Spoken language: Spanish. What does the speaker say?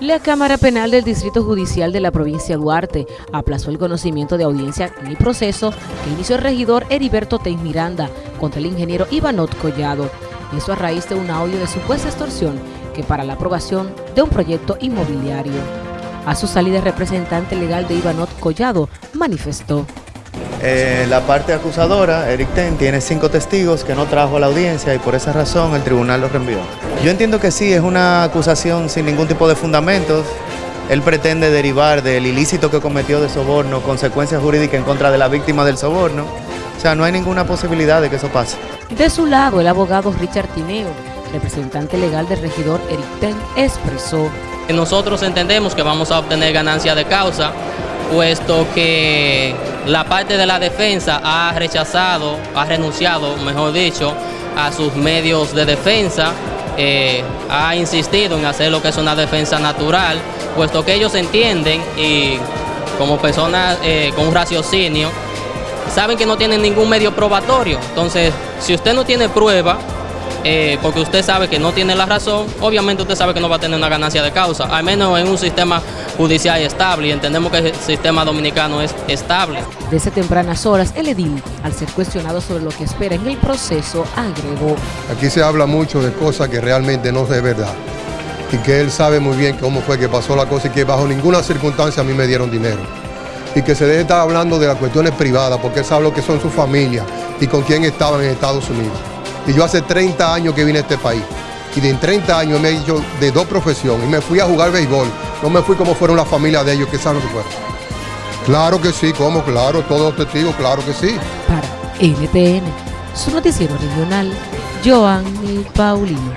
La Cámara Penal del Distrito Judicial de la provincia de Duarte aplazó el conocimiento de audiencia en el proceso que inició el regidor Heriberto Teis Miranda contra el ingeniero Ivanot Collado. Eso a raíz de un audio de supuesta extorsión que para la aprobación de un proyecto inmobiliario. A su salida, el representante legal de Ivanot Collado manifestó. Eh, la parte acusadora, Eric Ten, tiene cinco testigos que no trajo a la audiencia y por esa razón el tribunal los reenvió. Yo entiendo que sí, es una acusación sin ningún tipo de fundamentos. Él pretende derivar del ilícito que cometió de soborno, consecuencias jurídicas en contra de la víctima del soborno. O sea, no hay ninguna posibilidad de que eso pase. De su lado, el abogado Richard Tineo, representante legal del regidor Eric Ten, expresó. Nosotros entendemos que vamos a obtener ganancia de causa, puesto que la parte de la defensa ha rechazado, ha renunciado, mejor dicho, a sus medios de defensa, eh, ha insistido en hacer lo que es una defensa natural, puesto que ellos entienden y como personas eh, con un raciocinio, saben que no tienen ningún medio probatorio. Entonces, si usted no tiene prueba, eh, porque usted sabe que no tiene la razón, obviamente usted sabe que no va a tener una ganancia de causa, al menos en un sistema judicial estable y entendemos que el sistema dominicano es estable. Desde tempranas horas, el edil, al ser cuestionado sobre lo que espera en el proceso, agregó. Aquí se habla mucho de cosas que realmente no es verdad y que él sabe muy bien cómo fue que pasó la cosa y que bajo ninguna circunstancia a mí me dieron dinero. Y que se debe estar hablando de las cuestiones privadas porque él sabe lo que son sus familias y con quién estaban en Estados Unidos. Y yo hace 30 años que vine a este país. Y de en 30 años me he hecho de dos profesiones. Y me fui a jugar béisbol. No me fui como fueron las familias de ellos, que saben que fueron. Claro que sí, como claro, todos testigos, claro que sí. Para NTN, su noticiero regional, Joanny Paulino.